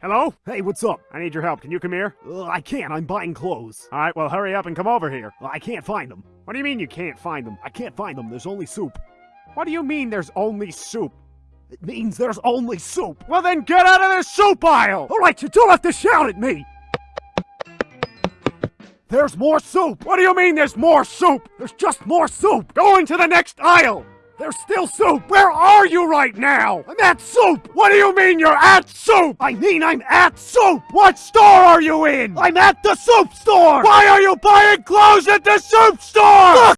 Hello? Hey, what's up? I need your help. Can you come here? Uh, I can't. I'm buying clothes. All right, well, hurry up and come over here. I can't find them. What do you mean you can't find them? I can't find them. There's only soup. What do you mean there's only soup? It means there's only soup. Well, then get out of the soup aisle! All right, you don't have to shout at me. There's more soup. What do you mean there's more soup? There's just more soup. Go into the next aisle! There's still soup. Where are you right now? I'm at soup. What do you mean you're at soup? I mean, I'm at soup. What store are you in? I'm at the soup store. Why are you buying clothes at the soup store? Look!